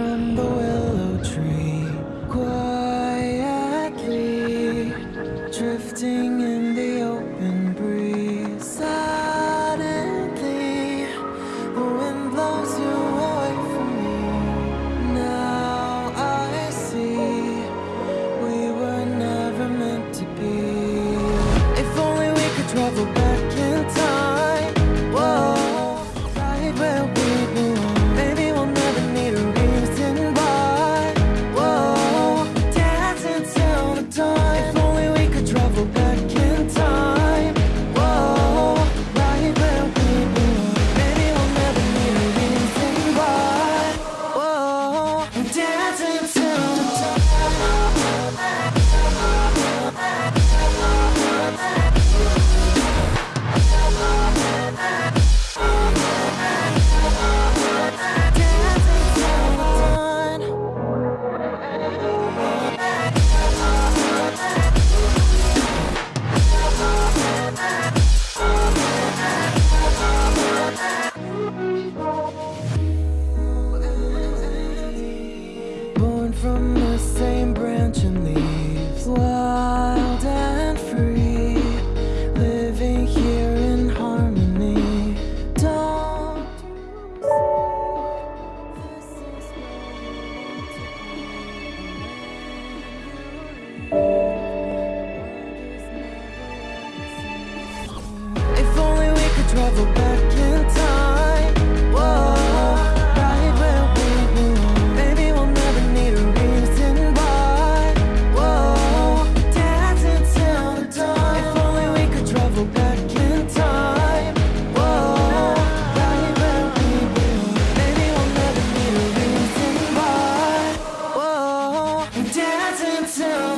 from the born from the same branch and leaves. Wild and free Living here in harmony. Don't If only we could travel back so